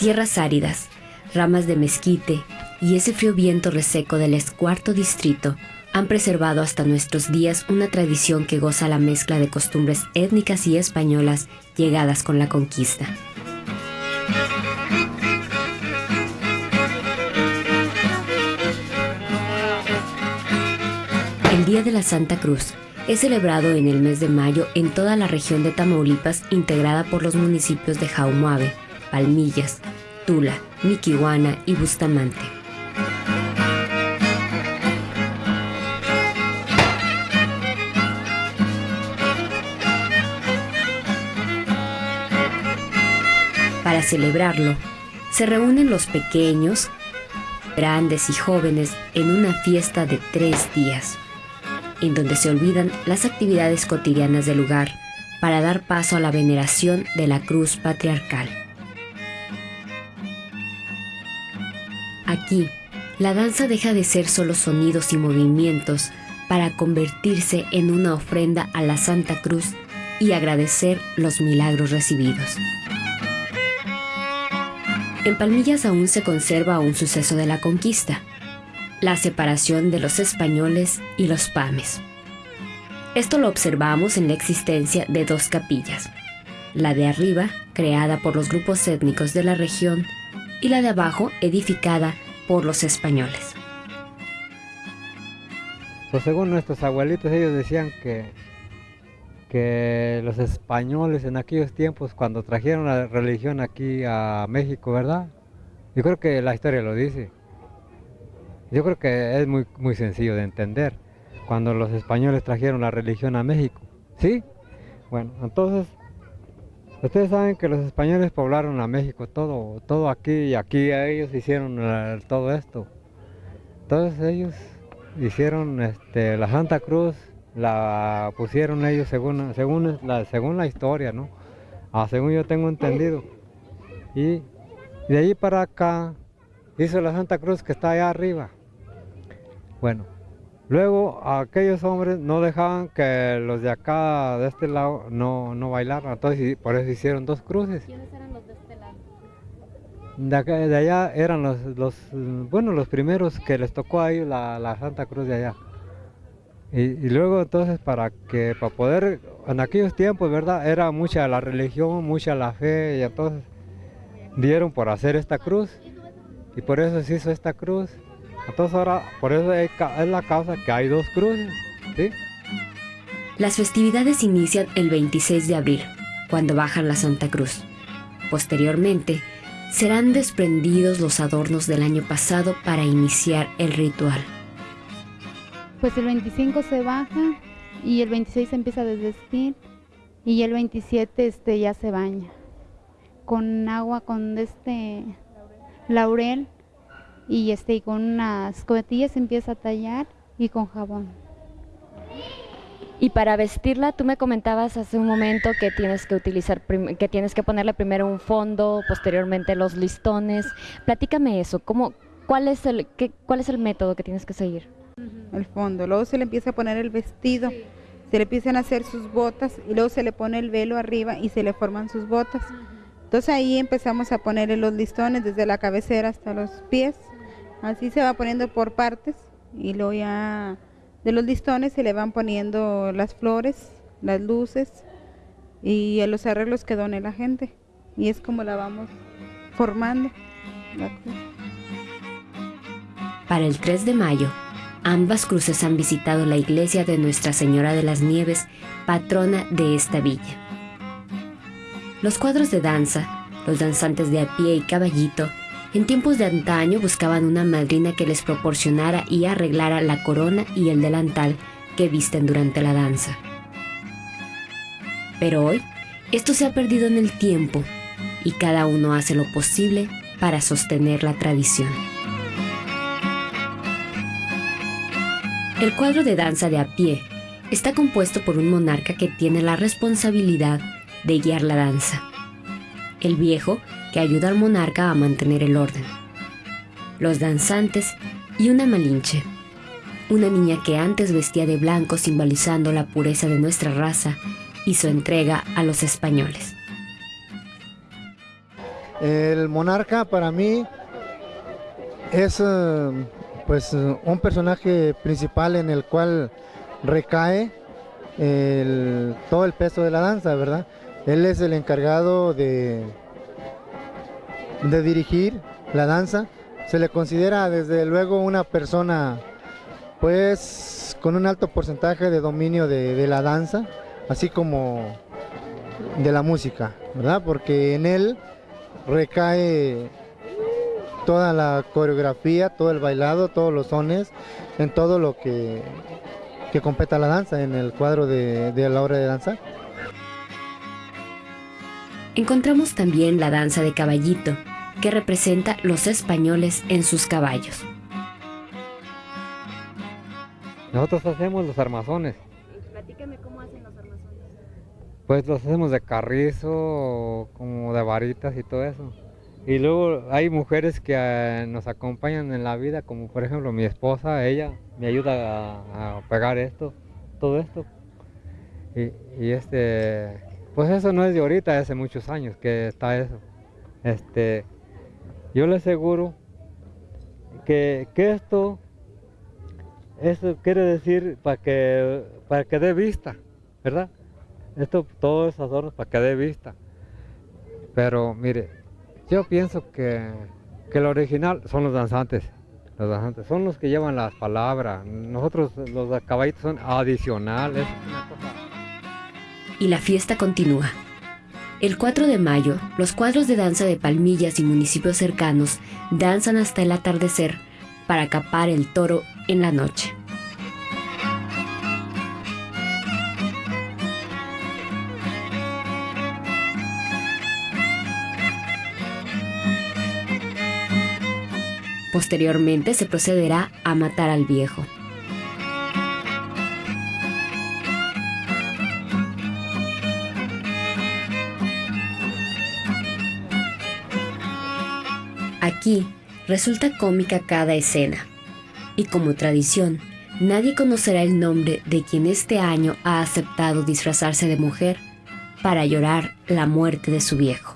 Tierras áridas, ramas de mezquite y ese frío viento reseco del escuarto distrito han preservado hasta nuestros días una tradición que goza la mezcla de costumbres étnicas y españolas llegadas con la conquista. El Día de la Santa Cruz es celebrado en el mes de mayo en toda la región de Tamaulipas integrada por los municipios de Jaumoave, Palmillas, Tula, Miquihuana y Bustamante. Para celebrarlo, se reúnen los pequeños, grandes y jóvenes en una fiesta de tres días, en donde se olvidan las actividades cotidianas del lugar para dar paso a la veneración de la cruz patriarcal. Aquí, la danza deja de ser solo sonidos y movimientos para convertirse en una ofrenda a la Santa Cruz y agradecer los milagros recibidos. En Palmillas aún se conserva un suceso de la conquista, la separación de los españoles y los pames. Esto lo observamos en la existencia de dos capillas, la de arriba, creada por los grupos étnicos de la región, y la de abajo, edificada por los españoles. Pues según nuestros abuelitos, ellos decían que que los españoles en aquellos tiempos, cuando trajeron la religión aquí a México, ¿verdad? Yo creo que la historia lo dice. Yo creo que es muy, muy sencillo de entender. Cuando los españoles trajeron la religión a México, ¿sí? Bueno, entonces, ustedes saben que los españoles poblaron a México, todo, todo aquí, y aquí ellos hicieron todo esto. Entonces ellos hicieron este, la Santa Cruz, la pusieron ellos según, según, la, según la historia, ¿no? Ah, según yo tengo entendido. Y de ahí para acá hizo la Santa Cruz que está allá arriba. Bueno, luego aquellos hombres no dejaban que los de acá, de este lado, no, no bailaran. Entonces por eso hicieron dos cruces. ¿Quiénes eran los de este lado? De, de allá eran los, los, bueno, los primeros que les tocó a ellos la, la Santa Cruz de allá. Y, luego entonces para que, para poder, en aquellos tiempos, ¿verdad? Era mucha la religión, mucha la fe, y entonces dieron por hacer esta cruz. Y por eso se hizo esta cruz. Entonces ahora, por eso es la causa que hay dos cruces, ¿sí? Las festividades inician el 26 de abril, cuando bajan la Santa Cruz. Posteriormente, serán desprendidos los adornos del año pasado para iniciar el ritual. Pues el 25 se baja y el 26 se empieza a desvestir y el 27 este, ya se baña con agua, con este laurel y este y con unas cobetillas se empieza a tallar y con jabón. Y para vestirla, tú me comentabas hace un momento que tienes que utilizar, que tienes que ponerle primero un fondo, posteriormente los listones. Platícame eso, ¿cómo, cuál, es el, qué, ¿cuál es el método que tienes que seguir? el fondo. Luego se le empieza a poner el vestido, se le empiezan a hacer sus botas y luego se le pone el velo arriba y se le forman sus botas. Entonces ahí empezamos a ponerle los listones desde la cabecera hasta los pies. Así se va poniendo por partes y luego ya de los listones se le van poniendo las flores, las luces y los arreglos que done la gente. Y es como la vamos formando. Para el 3 de mayo Ambas cruces han visitado la iglesia de Nuestra Señora de las Nieves, patrona de esta villa. Los cuadros de danza, los danzantes de a pie y caballito, en tiempos de antaño buscaban una madrina que les proporcionara y arreglara la corona y el delantal que visten durante la danza. Pero hoy, esto se ha perdido en el tiempo y cada uno hace lo posible para sostener la tradición. El cuadro de danza de a pie está compuesto por un monarca que tiene la responsabilidad de guiar la danza. El viejo que ayuda al monarca a mantener el orden. Los danzantes y una malinche, una niña que antes vestía de blanco simbolizando la pureza de nuestra raza y su entrega a los españoles. El monarca para mí es eh, pues un personaje principal en el cual recae todo el peso de la danza, ¿verdad? Él es el encargado de, de dirigir la danza. Se le considera desde luego una persona pues con un alto porcentaje de dominio de, la danza, así como de la música, ¿verdad? Porque en él recae toda la coreografía, todo el bailado, todos los sones, en todo lo que, que competa la danza, en el cuadro de, de la hora de danzar. Encontramos también la danza de caballito, que representa los españoles en sus caballos. Nosotros hacemos los armazones. Platícame cómo hacen los armazones. Pues los hacemos de carrizo, como de varitas y todo eso. Y luego hay mujeres que eh, nos acompañan en la vida, como por ejemplo mi esposa, ella me ayuda a, pegar esto, todo esto. Y, y, este, pues eso no es de ahorita, hace muchos años que está eso. Este, yo le aseguro que, esto, eso quiere decir para que, para que dé vista, ¿verdad? Esto, todos esos adornos para que dé vista. Pero mire, yo pienso que, que lo original son los danzantes. Los danzantes son los que llevan las palabras. Nosotros, los caballitos, son adicionales. Y la fiesta continúa. El 4 de mayo, los cuadros de danza de Palmillas y municipios cercanos danzan hasta el atardecer para capar el toro en la noche. Posteriormente se procederá a matar al viejo. Aquí resulta cómica cada escena. Y como tradición, nadie conocerá el nombre de quien este año ha aceptado disfrazarse de mujer para llorar la muerte de su viejo.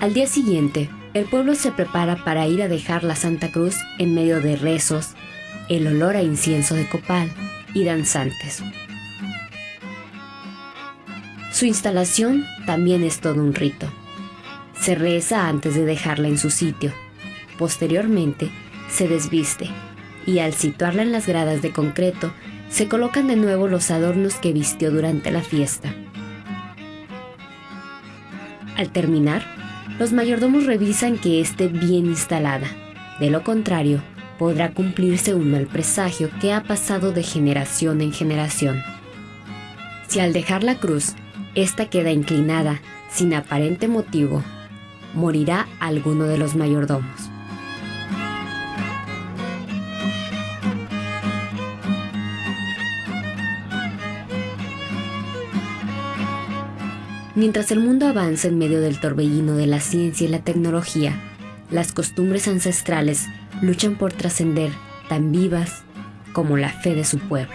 Al día siguiente, el pueblo se prepara para ir a dejar la Santa Cruz en medio de rezos, el olor a incienso de copal y danzantes. Su instalación también es todo un rito. Se reza antes de dejarla en su sitio. Posteriormente, se desviste y al situarla en las gradas de concreto, se colocan de nuevo los adornos que vistió durante la fiesta. Al terminar, los mayordomos revisan que esté bien instalada. De lo contrario, podrá cumplirse un mal presagio que ha pasado de generación en generación. Si al dejar la cruz, ésta queda inclinada, sin aparente motivo, morirá alguno de los mayordomos. Mientras el mundo avanza en medio del torbellino de la ciencia y la tecnología, las costumbres ancestrales luchan por trascender tan vivas como la fe de su pueblo.